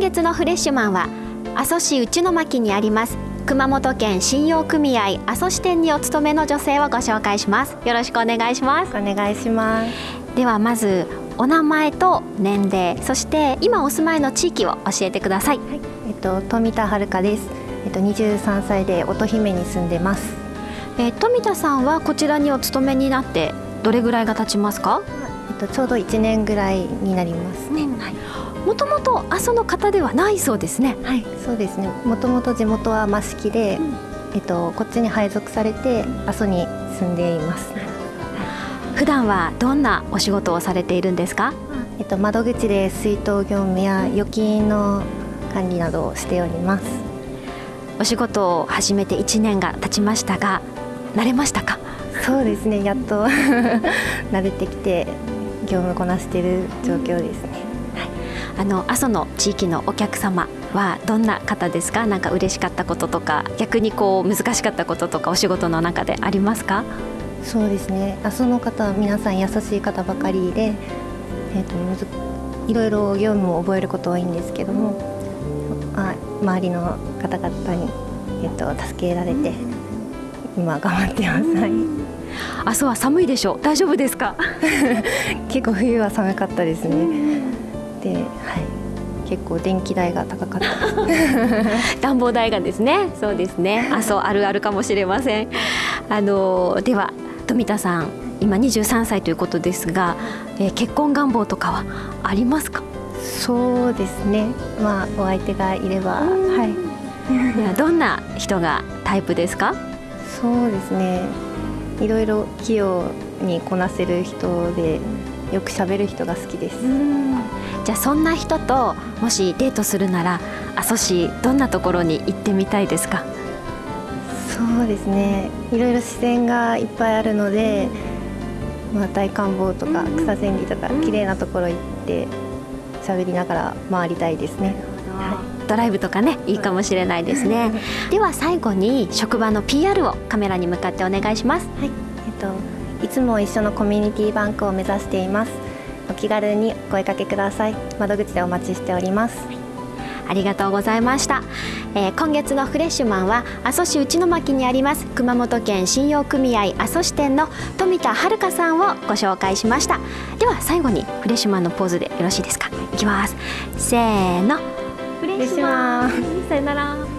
月のフレッシュマンは阿蘇市内巻にあります熊本県信用組合阿蘇支店にお勤めの女性をご紹介します。よろしくお願いします。お願いします。ではまずお名前と年齢そして今お住まいの地域を教えてください、はい、えっと富田遥です。えっと23歳で乙姫に住んでます。えー、富田さんはこちらにお勤めになってどれぐらいが経ちますか？とちょうど1年ぐらいになりますね、もともと阿蘇の方ではないそうですね。はい、そうですね。もともと地元は益城で、うん、えっとこっちに配属されて阿蘇に住んでいます。普段はどんなお仕事をされているんですか？えっと窓口で水筒業務や預金の管理などをしております。お仕事を始めて1年が経ちましたが、慣れましたか？そうですね。やっと 慣れてきて業務こなしている状況ですね。あの阿蘇の地域のお客様はどんな方ですか？なんか嬉しかったこととか逆にこう難しかったこととかお仕事の中でありますか？そうですね。阿蘇の方は皆さん優しい方ばかりで、えーと、むずいろいろ業務を覚えること多いんですけどもあ周りの方々に、えーと、助けられて今頑張ってます。はい。阿蘇は寒いでしょ。う大丈夫ですか？結構冬は寒かったですね。で、はい、結構電気代が高かった。暖房代がですね。そうですね。あそうあるあるかもしれません。あのでは富田さん今23歳ということですが、えー、結婚願望とかはありますか？そうですね。まあお相手がいればはい。いやどんな人がタイプですか？そうですね。いろいろ器用にこなせる人でよく喋る人が好きです。じゃあそんな人ともしデートするなら阿蘇市どんなところに行ってみたいですか？そうですね。いろいろ自然がいっぱいあるので、まあ、大観峰とか草千里とか綺麗なところ行って喋りながら回りたいですね。ドライブとかねいいかもしれないですね。では最後に職場の PR をカメラに向かってお願いします。はい。えっといつも一緒のコミュニティバンクを目指しています。お気軽にお声かけください。窓口でお待ちしております。ありがとうございました、えー、今月のフレッシュマンは阿蘇市内巻にあります熊本県信用組合阿蘇支店の富田遥さんをご紹介しました。では最後にフレッシュマンのポーズでよろしいですか？いきます。せーの願いします。さよなら。